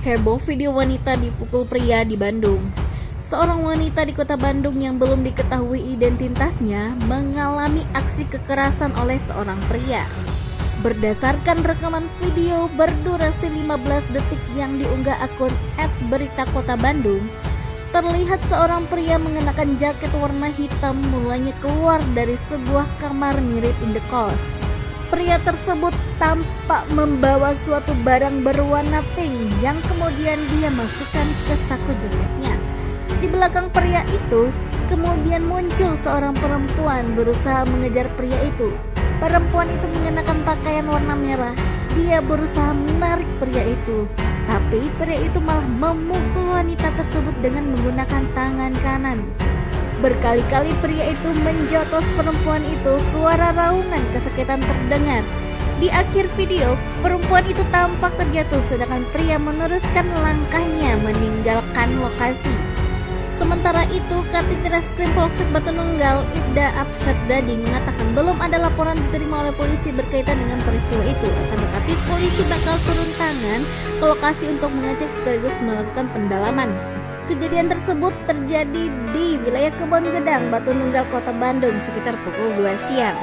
Heboh video wanita dipukul pria di Bandung. Seorang wanita di kota Bandung yang belum diketahui identitasnya mengalami aksi kekerasan oleh seorang pria. Berdasarkan rekaman video berdurasi 15 detik yang diunggah akun @berita kota Bandung, terlihat seorang pria mengenakan jaket warna hitam mulanya keluar dari sebuah kamar mirip indekos. Pria tersebut tampak membawa suatu barang berwarna pink yang kemudian dia masukkan ke saku jeleknya. Di belakang pria itu, kemudian muncul seorang perempuan berusaha mengejar pria itu. Perempuan itu mengenakan pakaian warna merah. Dia berusaha menarik pria itu, tapi pria itu malah memukul wanita tersebut dengan menggunakan tangan kanan. Berkali-kali pria itu menjotos perempuan itu, suara raungan kesakitan terdengar. Di akhir video, perempuan itu tampak terjatuh sedangkan pria meneruskan langkahnya meninggalkan lokasi. Sementara itu, Katit Reskrim Polsek Batu Nunggal, Ibda Dadi mengatakan belum ada laporan diterima oleh polisi berkaitan dengan peristiwa itu. Akan tetapi polisi bakal turun tangan ke lokasi untuk mengecek sekaligus melakukan pendalaman. Kejadian tersebut terjadi di wilayah Kebon Gedang, Batu Nunggal, Kota Bandung sekitar pukul 2 siang.